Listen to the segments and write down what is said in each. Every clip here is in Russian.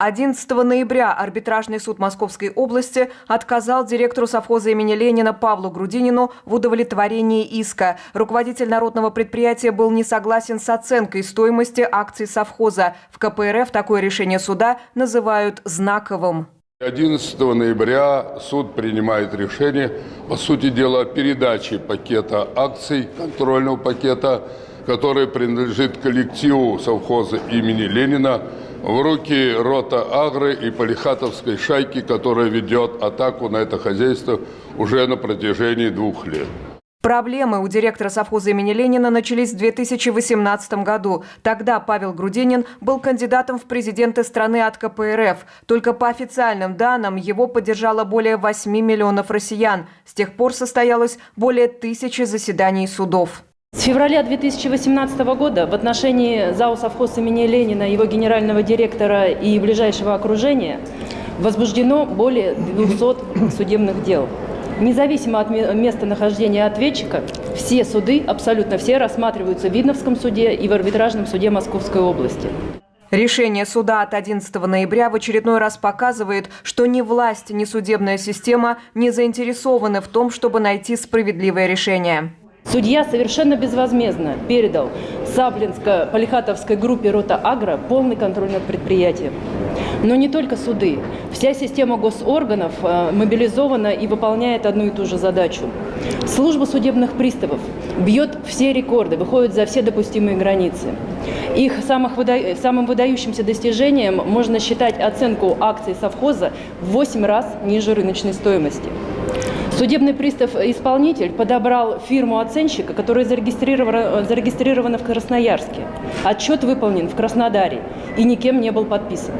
11 ноября арбитражный суд Московской области отказал директору совхоза имени Ленина Павлу Грудинину в удовлетворении иска. Руководитель народного предприятия был не согласен с оценкой стоимости акций совхоза. В КПРФ такое решение суда называют знаковым. 11 ноября суд принимает решение, по сути дела, о передаче пакета акций, контрольного пакета, который принадлежит коллективу совхоза имени Ленина, в руки рота Агры и Полихатовской шайки, которая ведет атаку на это хозяйство уже на протяжении двух лет. Проблемы у директора совхоза имени Ленина начались в 2018 году. Тогда Павел Грудинин был кандидатом в президенты страны от КПРФ. Только по официальным данным его поддержало более 8 миллионов россиян. С тех пор состоялось более тысячи заседаний судов. С февраля 2018 года в отношении ЗАО «Совхоз» имени Ленина, его генерального директора и ближайшего окружения возбуждено более 200 судебных дел. Независимо от местонахождения ответчика, все суды, абсолютно все, рассматриваются в Видновском суде и в арбитражном суде Московской области. Решение суда от 11 ноября в очередной раз показывает, что ни власть, ни судебная система не заинтересованы в том, чтобы найти справедливое решение. Судья совершенно безвозмездно передал Саблинско-Полихатовской группе «Рота Агро» полный контроль над предприятием. Но не только суды. Вся система госорганов э, мобилизована и выполняет одну и ту же задачу. Служба судебных приставов бьет все рекорды, выходит за все допустимые границы. Их самых выда... самым выдающимся достижением можно считать оценку акций совхоза в 8 раз ниже рыночной стоимости. Судебный пристав-исполнитель подобрал фирму оценщика, которая зарегистрирована, зарегистрирована в Красноярске. Отчет выполнен в Краснодаре и никем не был подписан.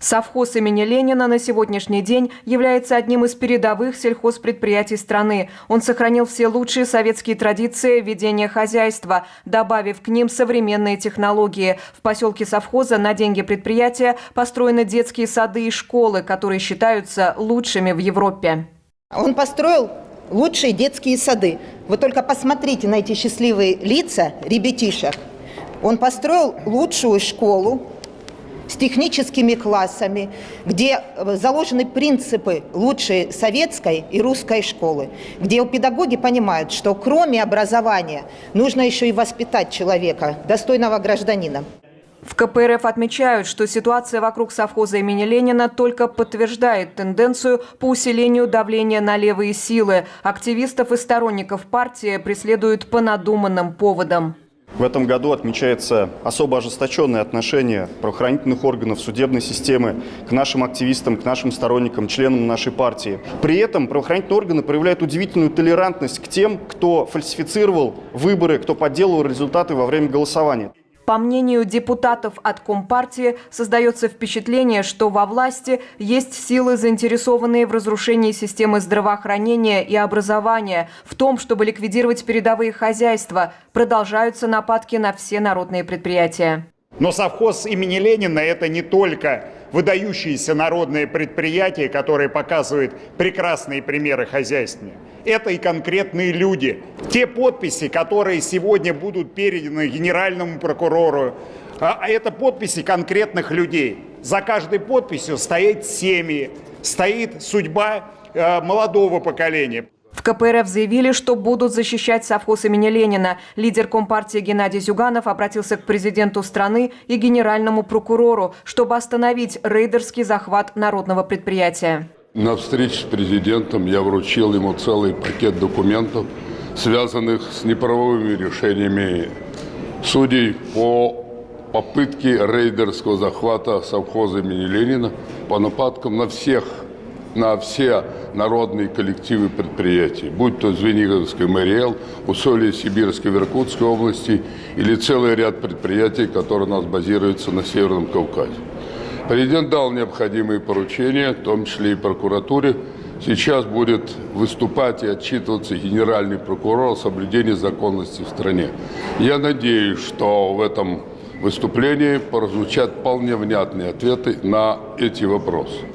Совхоз имени Ленина на сегодняшний день является одним из передовых сельхозпредприятий страны. Он сохранил все лучшие советские традиции ведения хозяйства, добавив к ним современные технологии. В поселке совхоза на деньги предприятия построены детские сады и школы, которые считаются лучшими в Европе. Он построил лучшие детские сады. Вы только посмотрите на эти счастливые лица ребятишек. Он построил лучшую школу с техническими классами, где заложены принципы лучшей советской и русской школы, где педагоги понимают, что кроме образования нужно еще и воспитать человека, достойного гражданина. В КПРФ отмечают, что ситуация вокруг совхоза имени Ленина только подтверждает тенденцию по усилению давления на левые силы. Активистов и сторонников партии преследуют по надуманным поводам. В этом году отмечается особо ожесточенное отношение правоохранительных органов судебной системы к нашим активистам, к нашим сторонникам, членам нашей партии. При этом правоохранительные органы проявляют удивительную толерантность к тем, кто фальсифицировал выборы, кто подделывал результаты во время голосования. По мнению депутатов от Компартии, создается впечатление, что во власти есть силы, заинтересованные в разрушении системы здравоохранения и образования, в том, чтобы ликвидировать передовые хозяйства. Продолжаются нападки на все народные предприятия. Но совхоз имени Ленина – это не только выдающиеся народные предприятия, которые показывают прекрасные примеры хозяйствования. Это и конкретные люди. Те подписи, которые сегодня будут переданы генеральному прокурору, а, а это подписи конкретных людей. За каждой подписью стоит семьи, стоит судьба э, молодого поколения. КПРФ заявили, что будут защищать совхоз имени Ленина. Лидер Компартии Геннадий Зюганов обратился к президенту страны и генеральному прокурору, чтобы остановить рейдерский захват народного предприятия. На встрече с президентом я вручил ему целый пакет документов, связанных с неправовыми решениями судей по попытке рейдерского захвата совхоза имени Ленина, по нападкам на всех на все народные коллективы предприятий, будь то Звениговский МРЛ, Усолье Сибирской в Иркутской области или целый ряд предприятий, которые у нас базируются на Северном Кавказе. Президент дал необходимые поручения, в том числе и прокуратуре. Сейчас будет выступать и отчитываться генеральный прокурор о соблюдении законности в стране. Я надеюсь, что в этом выступлении прозвучат вполне внятные ответы на эти вопросы.